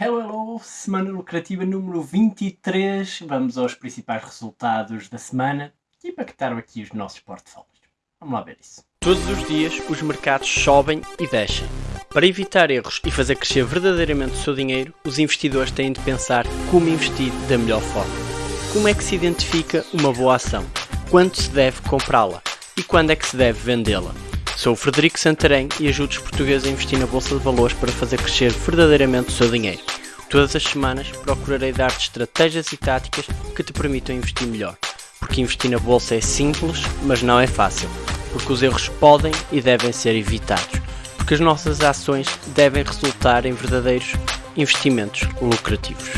Hello, hello! Semana lucrativa número 23. Vamos aos principais resultados da semana e impactaram aqui os nossos portfólios. Vamos lá ver isso. Todos os dias os mercados sobem e descem. Para evitar erros e fazer crescer verdadeiramente o seu dinheiro, os investidores têm de pensar como investir da melhor forma. Como é que se identifica uma boa ação? Quando se deve comprá-la? E quando é que se deve vendê-la? Sou o Frederico Santarém e ajudo os portugueses a investir na Bolsa de Valores para fazer crescer verdadeiramente o seu dinheiro. Todas as semanas procurarei dar-te estratégias e táticas que te permitam investir melhor. Porque investir na Bolsa é simples, mas não é fácil. Porque os erros podem e devem ser evitados. Porque as nossas ações devem resultar em verdadeiros investimentos lucrativos.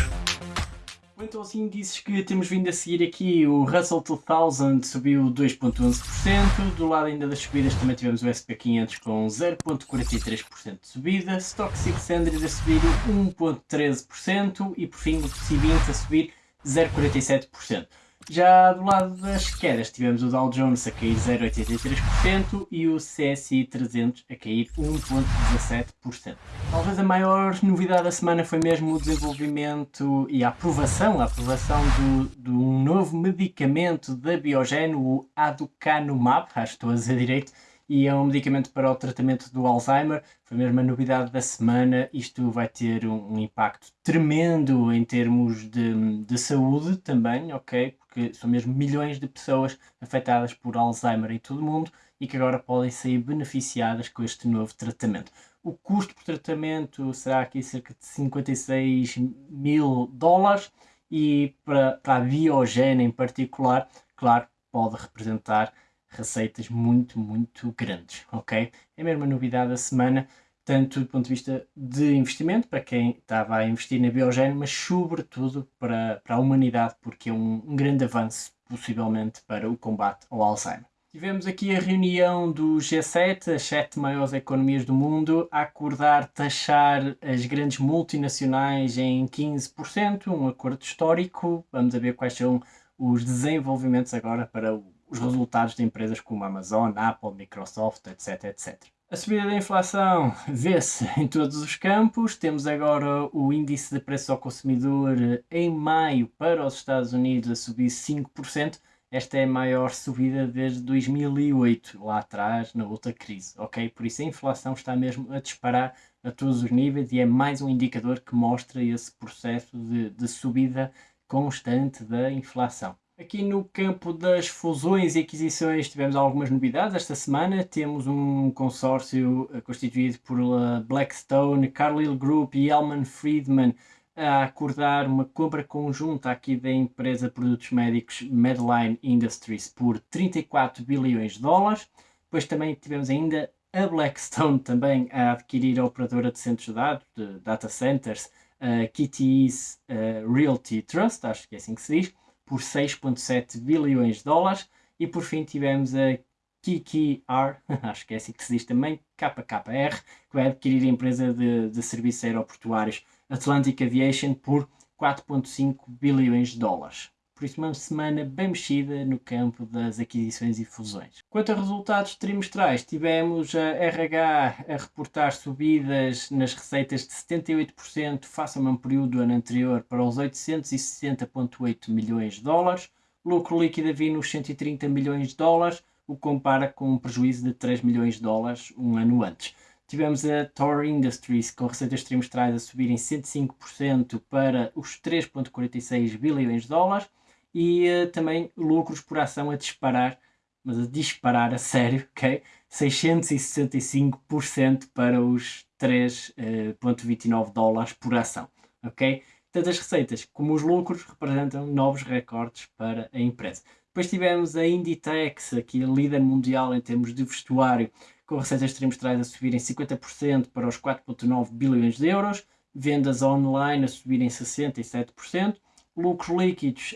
Então aos índices que temos vindo a seguir aqui, o Russell 2000 subiu 2.11%, do lado ainda das subidas também tivemos o SP500 com 0.43% de subida, Stock 600 a subir 1.13% e por fim o C20 a subir 0.47%. Já do lado das quedas tivemos o Dow Jones a cair 0,83% e o CSI 300 a cair 1,17%. Talvez a maior novidade da semana foi mesmo o desenvolvimento e a aprovação, a aprovação do, de um novo medicamento da Biogen, o Aducanumab, acho que estou a dizer direito, e é um medicamento para o tratamento do Alzheimer. Foi mesmo a novidade da semana. Isto vai ter um, um impacto tremendo em termos de, de saúde também, ok? Porque são mesmo milhões de pessoas afetadas por Alzheimer em todo o mundo e que agora podem sair beneficiadas com este novo tratamento. O custo por tratamento será aqui cerca de 56 mil dólares e para, para a Biogen em particular, claro, pode representar receitas muito, muito grandes, ok? É a novidade da semana, tanto do ponto de vista de investimento, para quem estava a investir na Biogen, mas sobretudo para, para a humanidade, porque é um, um grande avanço, possivelmente, para o combate ao Alzheimer. Tivemos aqui a reunião do G7, as sete maiores economias do mundo, a acordar taxar as grandes multinacionais em 15%, um acordo histórico. Vamos ver quais são os desenvolvimentos agora para os resultados de empresas como Amazon, Apple, Microsoft, etc, etc. A subida da inflação vê-se em todos os campos. Temos agora o índice de preço ao consumidor em maio para os Estados Unidos a subir 5%. Esta é a maior subida desde 2008, lá atrás, na outra crise, ok? Por isso a inflação está mesmo a disparar a todos os níveis e é mais um indicador que mostra esse processo de, de subida constante da inflação. Aqui no campo das fusões e aquisições tivemos algumas novidades esta semana. Temos um consórcio eh, constituído por eh, Blackstone, Carlyle Group e Elman Friedman a acordar uma compra conjunta aqui da empresa de produtos médicos Medline Industries por 34 bilhões de dólares. Depois também tivemos ainda a Blackstone também a adquirir a operadora de centros de dados, de data centers, a KTE's uh, Realty Trust, acho que é assim que se diz, por 6,7 bilhões de dólares. E por fim tivemos a KKR, acho que é assim que se diz também, KKR, que vai adquirir a empresa de, de serviços aeroportuários Atlantic Aviation por 4,5 bilhões de dólares. Por isso, uma semana bem mexida no campo das aquisições e fusões. Quanto a resultados trimestrais, tivemos a RH a reportar subidas nas receitas de 78% face ao mesmo período do ano anterior para os 860,8 milhões de dólares. Lucro líquido a vir nos 130 milhões de dólares, o que compara com um prejuízo de 3 milhões de dólares um ano antes. Tivemos a Thor Industries com receitas trimestrais a subirem 105% para os 3,46 bilhões de dólares e uh, também lucros por ação a disparar, mas a disparar a sério, ok? 665% para os 3,29 uh, dólares por ação, ok? Tanto as receitas como os lucros representam novos recordes para a empresa. Depois tivemos a Inditex, aqui a líder mundial em termos de vestuário, com receitas trimestrais a subirem 50% para os 4,9 bilhões de euros, vendas online a subirem 67%, lucros líquidos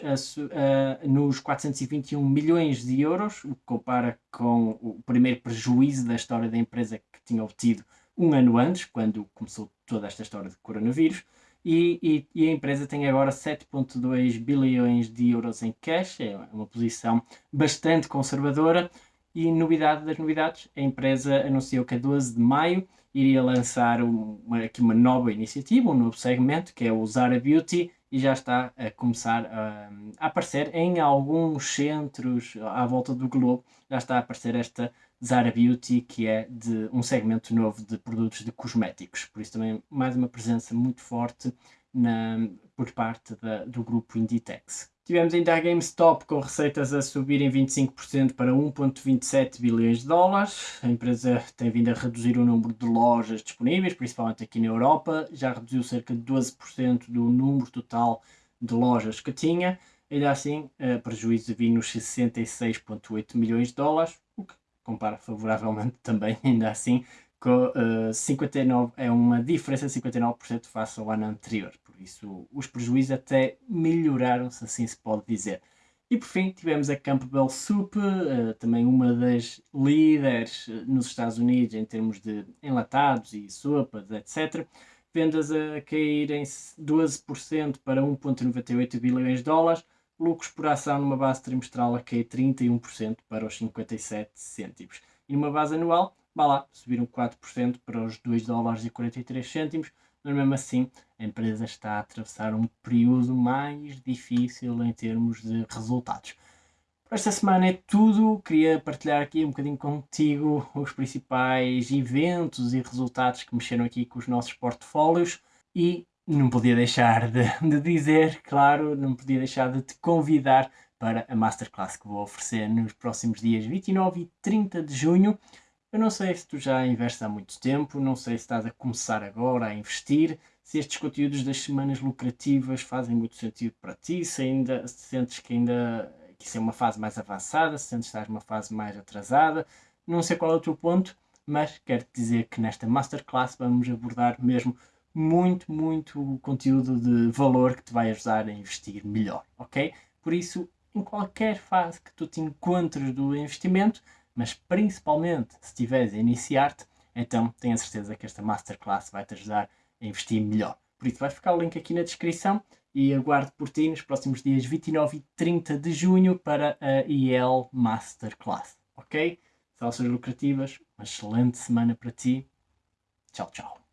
nos 421 milhões de euros, o que compara com o primeiro prejuízo da história da empresa que tinha obtido um ano antes, quando começou toda esta história de coronavírus. E, e, e a empresa tem agora 7,2 bilhões de euros em cash, é uma posição bastante conservadora. E novidade das novidades, a empresa anunciou que a 12 de maio iria lançar uma, aqui uma nova iniciativa, um novo segmento, que é o Zara Beauty, e já está a começar a, a, aparecer em alguns centros à volta do globo, já está a aparecer esta Zara Beauty, que é de um segmento novo de produtos de cosméticos. Por isso também mais uma presença muito forte na, por parte da, do grupo Inditex. Tivemos ainda a GameStop com receitas a subirem 25% para 1,27 bilhões de dólares. A empresa tem vindo a reduzir o número de lojas disponíveis, principalmente aqui na Europa. Já reduziu cerca de 12% do número total de lojas que tinha. Ainda assim, prejuízo de nos 66,8 milhões de dólares, o que compara favoravelmente também, ainda assim, com uh, 59, é uma diferença de 59% face ao ano anterior. Isso, os prejuízos até melhoraram, se assim se pode dizer. E por fim, tivemos a Campbell Soup, uh, também uma das líderes eh, nos Estados Unidos em termos de enlatados e sopas, etc. Vendas a cair em 12% para 1,98 bilhões de dólares, lucros por ação numa base trimestral a cair 31% para os 57 cêntimos. E numa base anual, vá lá, subiram 4% para os 2 dólares e 43 cêntimos, mas mesmo assim a empresa está a atravessar um período mais difícil em termos de resultados. Por esta semana é tudo, queria partilhar aqui um bocadinho contigo os principais eventos e resultados que mexeram aqui com os nossos portfólios e não podia deixar de, de dizer, claro, não podia deixar de te convidar para a Masterclass que vou oferecer nos próximos dias 29 e 30 de junho. Eu não sei se tu já investes há muito tempo, não sei se estás a começar agora a investir, se estes conteúdos das semanas lucrativas fazem muito sentido para ti, se ainda se sentes que ainda que isso é uma fase mais avançada, se sentes que estás numa fase mais atrasada, não sei qual é o teu ponto, mas quero-te dizer que nesta Masterclass vamos abordar mesmo muito, muito conteúdo de valor que te vai ajudar a investir melhor, ok? Por isso, em qualquer fase que tu te encontres do investimento, mas principalmente se estiveres a iniciar-te, então tenho a certeza que esta Masterclass vai te ajudar a investir melhor. Por isso vai ficar o link aqui na descrição e aguardo por ti nos próximos dias 29 e 30 de junho para a IEL Masterclass, ok? Salsas lucrativas, uma excelente semana para ti. Tchau, tchau.